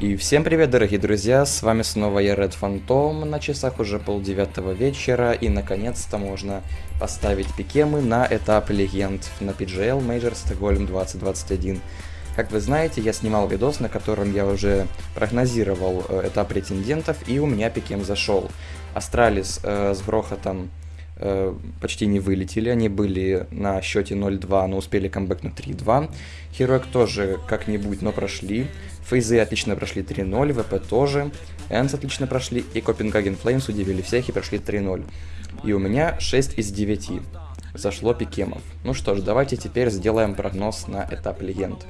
И всем привет, дорогие друзья, с вами снова я, Red Phantom, на часах уже полдевятого вечера, и наконец-то можно поставить пикемы на этап легенд на PGL Major Stockholm 2021. Как вы знаете, я снимал видос, на котором я уже прогнозировал э, этап претендентов, и у меня пикем зашел. Astralis э, с грохотом почти не вылетели, они были на счете 0-2, но успели камбэк на 3-2. Heroic тоже как-нибудь, но прошли. Фейзы отлично прошли 3-0, ВП тоже. ENCE отлично прошли, и Copenhagen Flames удивили всех и прошли 3-0. И у меня 6 из 9 зашло пикемов. Ну что ж, давайте теперь сделаем прогноз на этап легенд.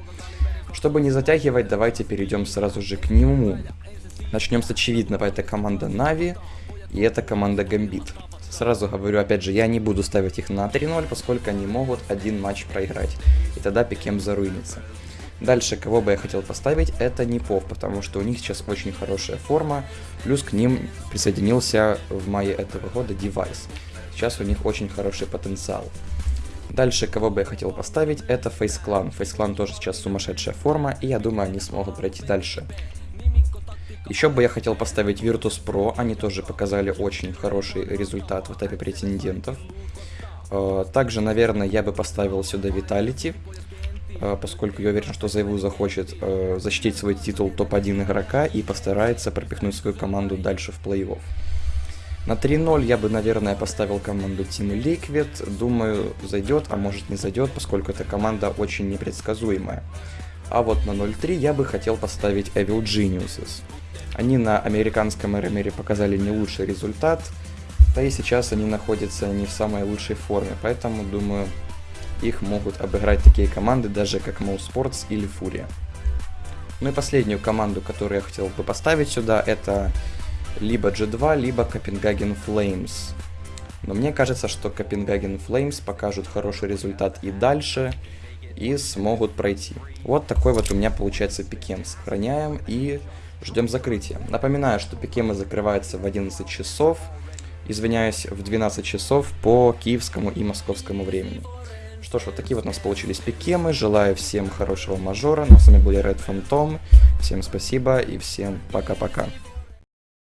Чтобы не затягивать, давайте перейдем сразу же к нему. Начнем с очевидного, это команда Na'Vi, и это команда Гамбит. Сразу говорю, опять же, я не буду ставить их на 3-0, поскольку они могут один матч проиграть, и тогда пикем заруинится. Дальше, кого бы я хотел поставить, это NiP ов, потому что у них сейчас очень хорошая форма, плюс к ним присоединился в мае этого года device. Сейчас у них очень хороший потенциал. Дальше, кого бы я хотел поставить, это FaZe Clan. FaZe Clan тоже сейчас сумасшедшая форма, и я думаю, они смогут пройти дальше. Еще бы я хотел поставить Virtus Pro, они тоже показали очень хороший результат в этапе претендентов. Э, также, наверное, я бы поставил сюда Vitality, Э, поскольку я уверен, что Зайву захочет э, защитить свой титул топ-1 игрока и постарается пропихнуть свою команду дальше в плей-офф. На 3-0 я бы, наверное, поставил команду Team Liquid. Думаю, зайдет, а может не зайдет, поскольку эта команда очень непредсказуемая. А вот на 0-3 я бы хотел поставить Evil Geniuses. Они на американском РМРе показали не лучший результат, да и сейчас они находятся не в самой лучшей форме, поэтому, думаю, их могут обыграть такие команды, даже как Mouse Sports или Фурия. Ну и последнюю команду, которую я хотел бы поставить сюда, это либо G2, либо Copenhagen Flames. Но мне кажется, что Copenhagen Flames покажут хороший результат и дальше, и смогут пройти. Вот такой вот у меня получается пикем. Сохраняем и ждем закрытия. Напоминаю, что пикемы закрываются в 11 часов, извиняюсь, в 12 часов по киевскому и московскому времени. Что ж, вот такие вот у нас получились пикемы. Желаю всем хорошего мажора. Ну, с вами был я, Red Phantom. Всем спасибо и всем пока-пока.